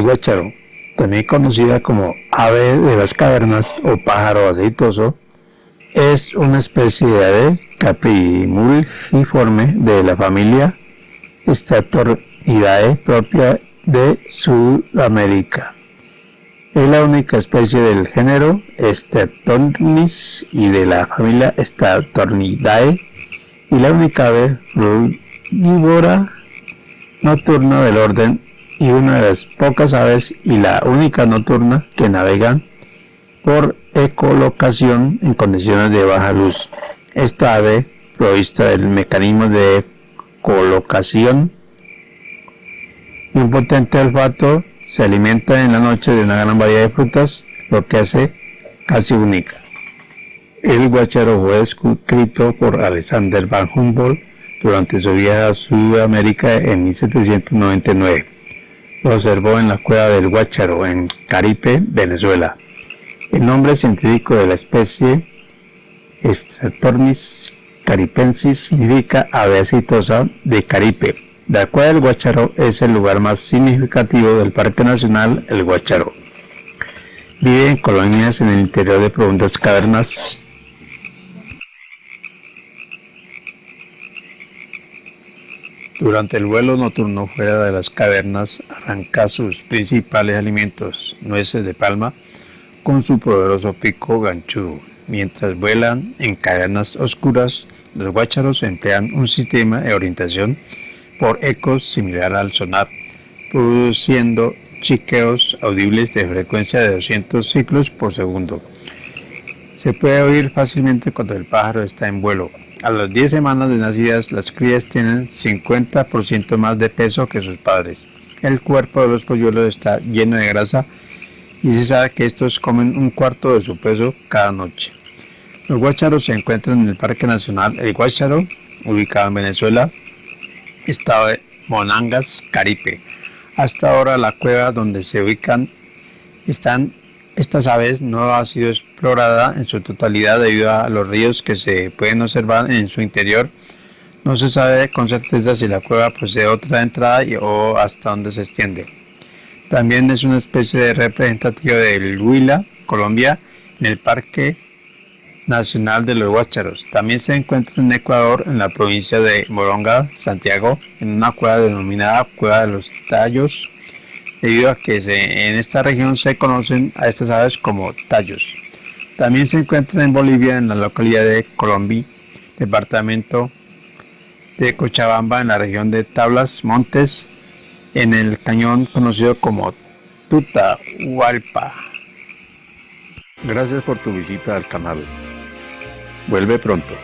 El guácharo, también conocida como ave de las cavernas o pájaro aceitoso, es una especie de ave caprimulgiforme de la familia Statornidae propia de Sudamérica. Es la única especie del género Statornis y de la familia Statornidae y la única ave frugívora nocturna del orden y una de las pocas aves y la única nocturna que navegan por ecolocación en condiciones de baja luz. Esta ave, provista del mecanismo de colocación y un potente olfato, se alimenta en la noche de una gran variedad de frutas, lo que hace casi única. El guacharo fue escrito por Alexander Van Humboldt durante su viaje a Sudamérica en 1799. Lo observó en la cueva del Guacharo, en Caripe, Venezuela. El nombre científico de la especie Stratornis caripensis significa ave aceitosa de Caripe. La cueva del Guacharo es el lugar más significativo del Parque Nacional El Guacharo. Vive en colonias en el interior de profundas cavernas Durante el vuelo nocturno fuera de las cavernas arranca sus principales alimentos, nueces de palma, con su poderoso pico ganchudo. Mientras vuelan en cavernas oscuras, los guácharos emplean un sistema de orientación por ecos similar al sonar, produciendo chiqueos audibles de frecuencia de 200 ciclos por segundo. Se puede oír fácilmente cuando el pájaro está en vuelo, a las 10 semanas de nacidas, las crías tienen 50% más de peso que sus padres. El cuerpo de los polluelos está lleno de grasa y se sabe que estos comen un cuarto de su peso cada noche. Los guácharos se encuentran en el Parque Nacional El Guácharo, ubicado en Venezuela, estado de Monangas, Caripe. Hasta ahora la cueva donde se ubican están estas aves no ha sido explorada en su totalidad debido a los ríos que se pueden observar en su interior. No se sabe con certeza si la cueva posee otra entrada o hasta dónde se extiende. También es una especie de representativa del Huila, Colombia, en el Parque Nacional de los Guácharos. También se encuentra en Ecuador, en la provincia de Moronga, Santiago, en una cueva denominada Cueva de los Tallos, debido a que en esta región se conocen a estas aves como tallos. También se encuentra en Bolivia, en la localidad de Colombia, departamento de Cochabamba, en la región de Tablas Montes, en el cañón conocido como Tutahualpa. Gracias por tu visita al canal. Vuelve pronto.